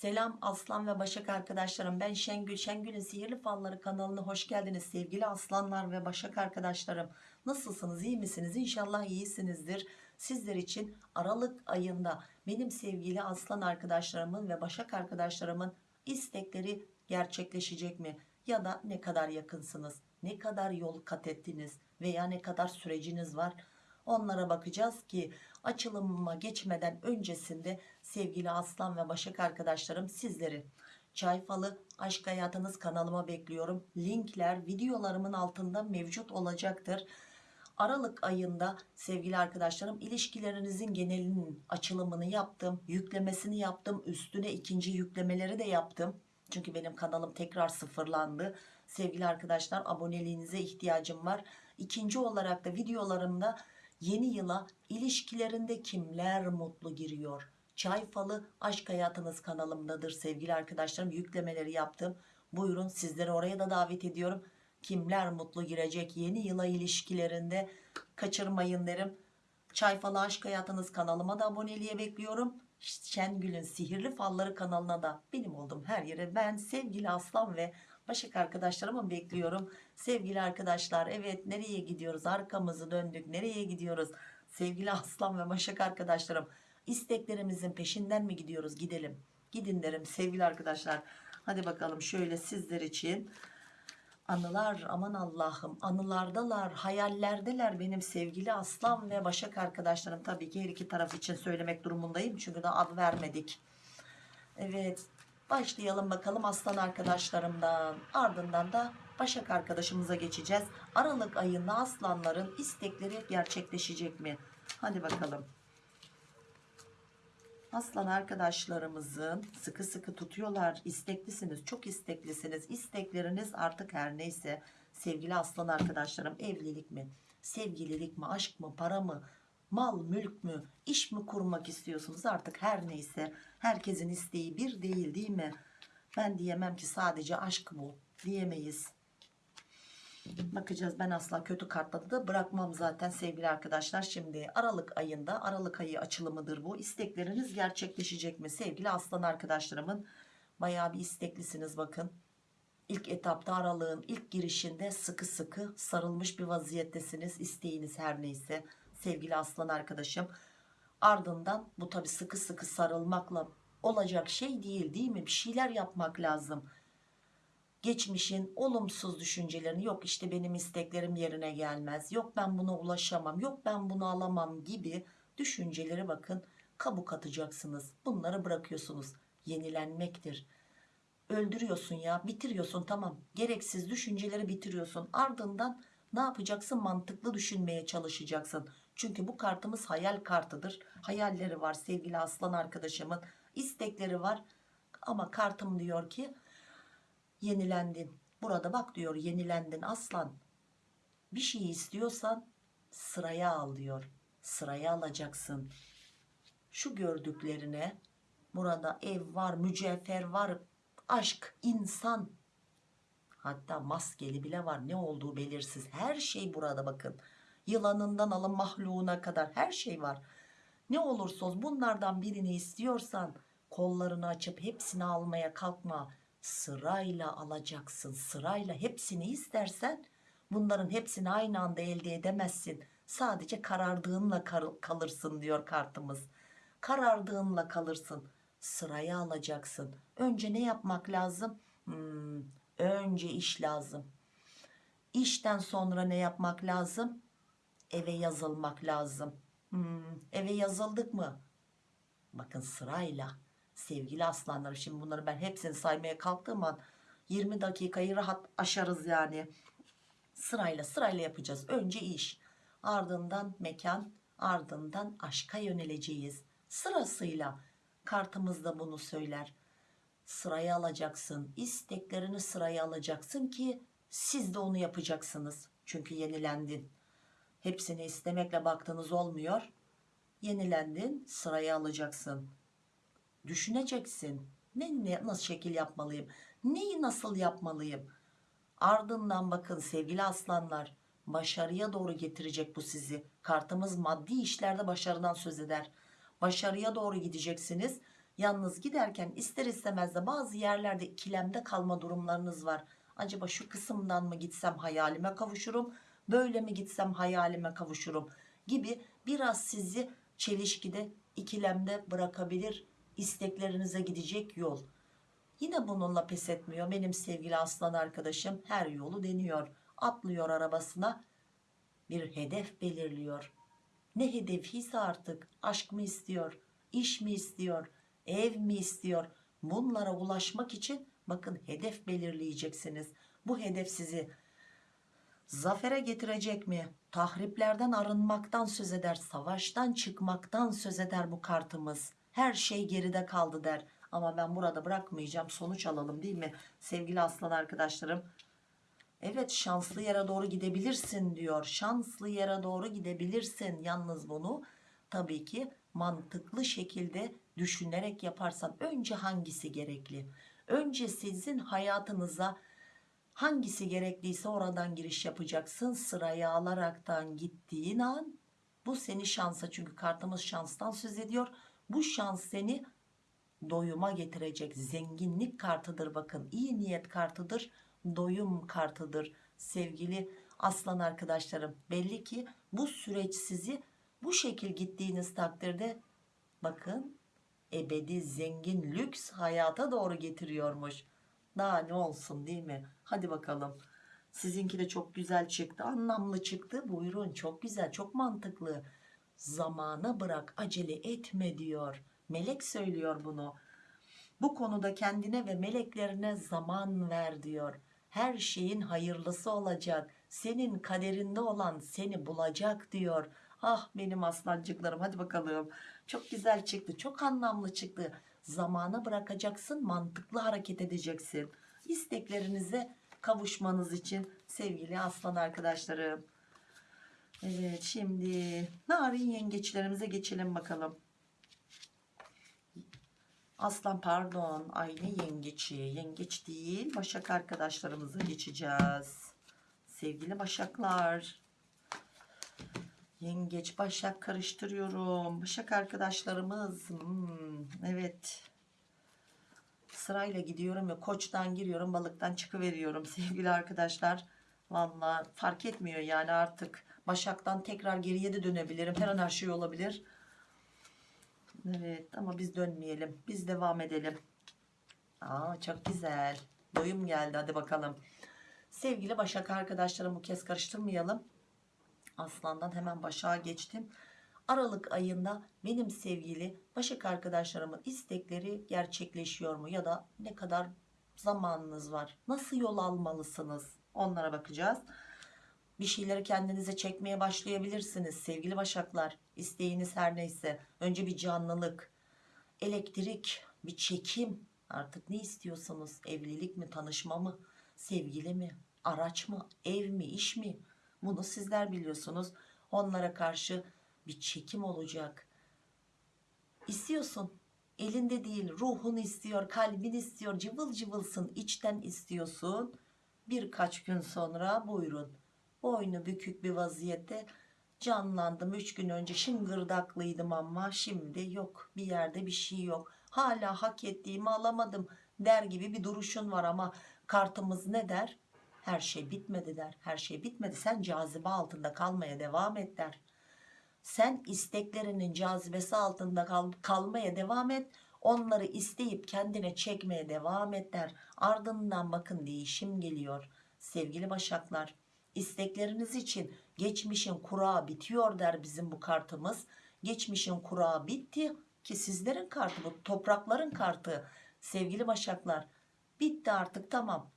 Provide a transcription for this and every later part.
Selam Aslan ve Başak arkadaşlarım. Ben Şengül. Şengül'ün Sihirli Falları kanalına hoş geldiniz sevgili Aslanlar ve Başak arkadaşlarım. Nasılsınız? iyi misiniz? İnşallah iyisinizdir. Sizler için Aralık ayında benim sevgili Aslan arkadaşlarımın ve Başak arkadaşlarımın istekleri gerçekleşecek mi? Ya da ne kadar yakınsınız? Ne kadar yol kat ettiniz? Veya ne kadar süreciniz var? Onlara bakacağız ki açılımıma geçmeden öncesinde sevgili Aslan ve Başak arkadaşlarım sizleri Çayfalı Aşk Hayatınız kanalıma bekliyorum. Linkler videolarımın altında mevcut olacaktır. Aralık ayında sevgili arkadaşlarım ilişkilerinizin genelinin açılımını yaptım. Yüklemesini yaptım. Üstüne ikinci yüklemeleri de yaptım. Çünkü benim kanalım tekrar sıfırlandı. Sevgili arkadaşlar aboneliğinize ihtiyacım var. İkinci olarak da videolarımda yeni yıla ilişkilerinde kimler mutlu giriyor? Çayfalı Aşk Hayatınız kanalımdadır sevgili arkadaşlarım. Yüklemeleri yaptım. Buyurun sizleri oraya da davet ediyorum. Kimler mutlu girecek yeni yıla ilişkilerinde kaçırmayın derim. Çayfalı Aşk Hayatınız kanalıma da aboneliğe bekliyorum. Şengül'ün Sihirli Falları kanalına da benim olduğum her yere ben sevgili Aslan ve Başak arkadaşlarımı bekliyorum. Sevgili arkadaşlar evet nereye gidiyoruz? Arkamızı döndük. Nereye gidiyoruz? Sevgili Aslan ve Başak arkadaşlarım isteklerimizin peşinden mi gidiyoruz? Gidelim. Gidin derim sevgili arkadaşlar. Hadi bakalım şöyle sizler için anılar aman Allah'ım anılardalar hayallerdeler benim sevgili aslan ve başak arkadaşlarım tabii ki her iki taraf için söylemek durumundayım çünkü daha ad vermedik evet başlayalım bakalım aslan arkadaşlarımdan. Ardından da başak arkadaşımıza geçeceğiz. Aralık ayında aslanların istekleri gerçekleşecek mi? Hadi bakalım. Aslan arkadaşlarımızın sıkı sıkı tutuyorlar. İsteklisiniz, çok isteklisiniz. İstekleriniz artık her neyse. Sevgili aslan arkadaşlarım evlilik mi, sevgililik mi, aşk mı, para mı, mal, mülk mü, iş mi kurmak istiyorsunuz artık her neyse. Herkesin isteği bir değil değil mi? Ben diyemem ki sadece aşk bu diyemeyiz. Bakacağız ben asla kötü kartladı da bırakmam zaten sevgili arkadaşlar. Şimdi Aralık ayında Aralık ayı açılımıdır bu. İstekleriniz gerçekleşecek mi sevgili aslan arkadaşlarımın? Bayağı bir isteklisiniz bakın. İlk etapta aralığın ilk girişinde sıkı sıkı sarılmış bir vaziyettesiniz. İsteğiniz her neyse sevgili aslan arkadaşım. Ardından bu tabi sıkı sıkı sarılmakla olacak şey değil değil mi? Bir şeyler yapmak lazım. Geçmişin olumsuz düşüncelerini yok işte benim isteklerim yerine gelmez yok ben buna ulaşamam yok ben bunu alamam gibi düşünceleri bakın kabuk atacaksınız. Bunları bırakıyorsunuz. Yenilenmektir. Öldürüyorsun ya bitiriyorsun tamam. Gereksiz düşünceleri bitiriyorsun. Ardından ne yapacaksın? Mantıklı düşünmeye çalışacaksın çünkü bu kartımız hayal kartıdır hayalleri var sevgili aslan arkadaşımın istekleri var ama kartım diyor ki yenilendin. Burada bak diyor yenilendin aslan. Bir şey istiyorsan sıraya al diyor. Sıraya alacaksın. Şu gördüklerine burada ev var, mücevher var, aşk, insan hatta maskeli bile var ne olduğu belirsiz her şey burada bakın yılanından alın mahluğuna kadar her şey var. Ne olursa olsun bunlardan birini istiyorsan kollarını açıp hepsini almaya kalkma. Sırayla alacaksın sırayla hepsini istersen bunların hepsini aynı anda elde edemezsin. Sadece karardığınla kalırsın diyor kartımız. Karardığınla kalırsın. Sıraya alacaksın. Önce ne yapmak lazım? Hmm, önce iş lazım. İşten sonra ne yapmak lazım eve yazılmak lazım. Hmm, eve yazıldık mı? Bakın sırayla. Sevgili aslanlarım şimdi bunları ben hepsini saymaya kalktığım an 20 dakikayı rahat aşarız yani. Sırayla sırayla yapacağız. Önce iş. Ardından mekan ardından aşka yöneleceğiz. Sırasıyla kartımız da bunu söyler. Sıraya alacaksın isteklerini sıraya alacaksın ki siz de onu yapacaksınız. Çünkü yenilendin hepsini istemekle baktığınız olmuyor. Yenilendin sıraya alacaksın. Düşüneceksin. Ne, ne nasıl şekil yapmalıyım? Neyi nasıl yapmalıyım? Ardından bakın sevgili aslanlar başarıya doğru getirecek bu sizi. Kartımız maddi işlerde başarıdan söz eder. Başarıya doğru gideceksiniz. Yalnız giderken ister istemez de bazı yerlerde ikilemde kalma durumlarınız var. Acaba şu kısımdan mı gitsem hayalime kavuşurum, böyle mi gitsem hayalime kavuşurum gibi biraz sizi çelişkide, ikilemde bırakabilir isteklerinize gidecek yol. Yine bununla pes etmiyor benim sevgili aslan arkadaşım her yolu deniyor. Atlıyor arabasına bir hedef belirliyor. Ne hedefiyse artık aşk mı istiyor, iş mi istiyor, ev mi istiyor? Bunlara ulaşmak için bakın hedef belirleyeceksiniz. Bu hedef sizi zafere getirecek mi? Tahriplerden arınmaktan söz eder, savaştan çıkmaktan söz eder bu kartımız. Her şey geride kaldı der. Ama ben burada bırakmayacağım. Sonuç alalım değil mi? Sevgili aslan arkadaşlarım. Evet şanslı yere doğru gidebilirsin diyor. Şanslı yere doğru gidebilirsin. Yalnız bunu tabii ki mantıklı şekilde düşünerek yaparsan önce hangisi gerekli? Önce sizin hayatınıza hangisi gerekliyse oradan giriş yapacaksın. Sıraya alaraktan gittiğin an bu seni şansa çünkü kartımız şanstan söz ediyor. Bu şans seni doyuma getirecek zenginlik kartıdır bakın iyi niyet kartıdır doyum kartıdır sevgili aslan arkadaşlarım belli ki bu süreç sizi bu şekil gittiğiniz takdirde bakın ebedi zengin lüks hayata doğru getiriyormuş daha ne olsun değil mi? Hadi bakalım. Sizinki de çok güzel çıktı anlamlı çıktı. Buyurun çok güzel çok mantıklı. Zamana bırak acele etme diyor. Melek söylüyor bunu. Bu konuda kendine ve meleklerine zaman ver diyor. Her şeyin hayırlısı olacak. Senin kaderinde olan seni bulacak diyor. Ah benim aslancıklarım hadi bakalım. Çok güzel çıktı çok anlamlı çıktı zamana bırakacaksın mantıklı hareket edeceksin isteklerinize kavuşmanız için sevgili aslan arkadaşlarım evet şimdi narin yengeçlerimize geçelim bakalım Aslan pardon. Ay ne yengeçi. Yengeç değil. Başak arkadaşlarımıza geçeceğiz. Sevgili başaklar. Yengeç başak karıştırıyorum. Başak arkadaşlarımız. Hmm, evet. Sırayla gidiyorum ya koçtan giriyorum balıktan çıkıveriyorum sevgili arkadaşlar. Valla fark etmiyor yani artık. Başaktan tekrar geriye de dönebilirim. Her an her şey olabilir. Evet ama biz dönmeyelim. Biz devam edelim. Aa çok güzel. Doyum geldi hadi bakalım. Sevgili Başak arkadaşlarım bu kez karıştırmayalım. Aslandan hemen Başak'a geçtim. Aralık ayında benim sevgili Başak arkadaşlarımın istekleri gerçekleşiyor mu? Ya da ne kadar zamanınız var? Nasıl yol almalısınız? Onlara bakacağız. Bir şeyleri kendinize çekmeye başlayabilirsiniz sevgili başaklar. İsteğiniz her neyse. Önce bir canlılık, elektrik, bir çekim. Artık ne istiyorsanız evlilik mi, tanışma mı, sevgili mi, araç mı, ev mi, iş mi? Bunu sizler biliyorsunuz. Onlara karşı bir çekim olacak. İstiyorsun. Elinde değil ruhun istiyor, kalbin istiyor, cıvıl cıvılsın, içten istiyorsun. Birkaç gün sonra buyurun boynu bükük bir vaziyette canlandım 3 gün önce şıngırdaklıydım ama şimdi yok bir yerde bir şey yok hala hak ettiğimi alamadım der gibi bir duruşun var ama kartımız ne der her şey bitmedi der. Her şey bitmedi. Sen cazibe altında kalmaya devam et der. Sen isteklerinin cazibesi altında kal kalmaya devam et. Onları isteyip kendine çekmeye devam et der. Ardından bakın değişim geliyor sevgili başaklar. İstekleriniz için geçmişin kurağı bitiyor der bizim bu kartımız. Geçmişin kurağı bitti ki sizlerin kartı bu toprakların kartı sevgili başaklar. Bitti artık tamam.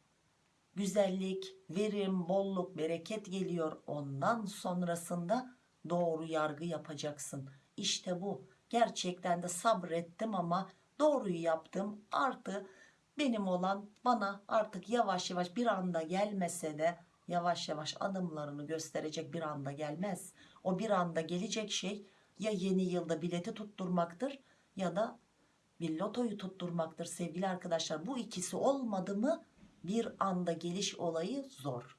Güzellik, verim, bolluk, bereket geliyor. Ondan sonrasında doğru yargı yapacaksın. İşte bu. Gerçekten de sabrettim ama doğruyu yaptım. Artı benim olan bana artık yavaş yavaş bir anda gelmese de yavaş yavaş adımlarını gösterecek bir anda gelmez. O bir anda gelecek şey ya yeni yılda bileti tutturmaktır ya da bir lotoyu tutturmaktır sevgili arkadaşlar. Bu ikisi olmadı mı bir anda geliş olayı zor.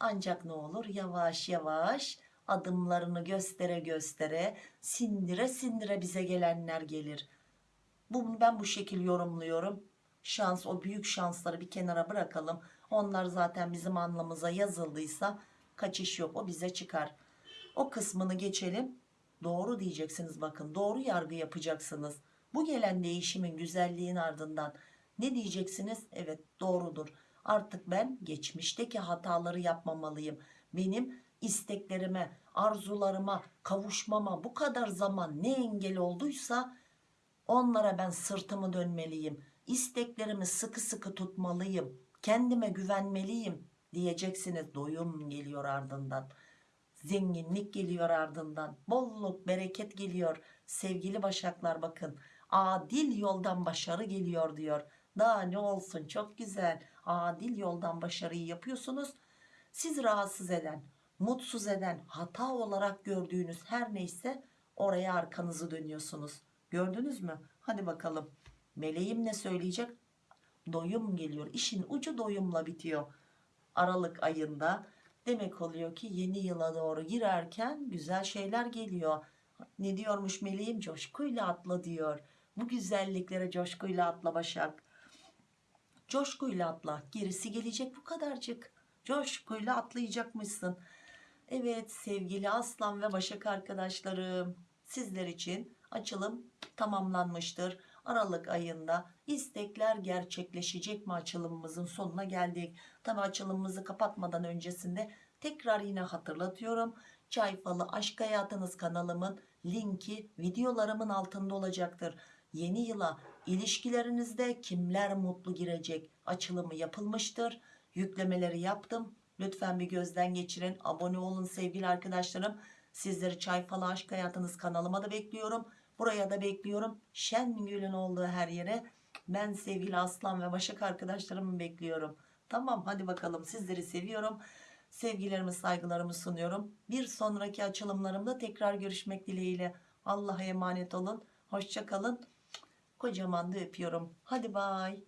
Ancak ne olur yavaş yavaş adımlarını göstere göstere sindire sindire bize gelenler gelir. Bunu ben bu şekil yorumluyorum. Şans o büyük şansları bir kenara bırakalım. Onlar zaten bizim anlamıza yazıldıysa kaçış yok o bize çıkar. O kısmını geçelim. Doğru diyeceksiniz bakın doğru yargı yapacaksınız. Bu gelen değişimin güzelliğin ardından ne diyeceksiniz? Evet doğrudur. Artık ben geçmişteki hataları yapmamalıyım. Benim isteklerime, arzularıma, kavuşmama bu kadar zaman ne engel olduysa onlara ben sırtımı dönmeliyim. İsteklerimi sıkı sıkı tutmalıyım. Kendime güvenmeliyim diyeceksiniz. Doyum geliyor ardından. Zenginlik geliyor ardından. Bolluk, bereket geliyor. Sevgili başaklar bakın. Adil yoldan başarı geliyor diyor. Daha ne olsun çok güzel. Adil yoldan başarıyı yapıyorsunuz. Siz rahatsız eden, mutsuz eden, hata olarak gördüğünüz her neyse oraya arkanızı dönüyorsunuz. Gördünüz mü? Hadi bakalım. Meleğim ne söyleyecek? Doyum geliyor. İşin ucu doyumla bitiyor. Aralık ayında demek oluyor ki yeni yıla doğru girerken güzel şeyler geliyor. Ne diyormuş meleğim? Coşkuyla atla diyor. Bu güzelliklere coşkuyla atla Başak. Coşkuyla atla. Gerisi gelecek bu kadarcık. Coşkuyla atlayacakmışsın. Evet sevgili Aslan ve Başak arkadaşlarım. Sizler için açılım tamamlanmıştır. Aralık ayında istekler gerçekleşecek mi açılımımızın sonuna geldik. Tabi açılımımızı kapatmadan öncesinde tekrar yine hatırlatıyorum. Çay Falı Aşk Hayatınız kanalımın linki videolarımın altında olacaktır. Yeni yıla ilişkilerinizde kimler mutlu girecek açılımı yapılmıştır. Yüklemeleri yaptım. Lütfen bir gözden geçirin. Abone olun sevgili arkadaşlarım. Sizleri Çay Falı Aşk Hayatınız kanalıma da bekliyorum. Buraya da bekliyorum. Şengül'ün olduğu her yere ben sevgili Aslan ve Başak arkadaşlarımı bekliyorum. Tamam hadi bakalım sizleri seviyorum. Sevgilerimi saygılarımı sunuyorum. Bir sonraki açılımlarımda tekrar görüşmek dileğiyle. Allah'a emanet olun. Hoşça kalın. Kocaman da öpüyorum. Hadi bay.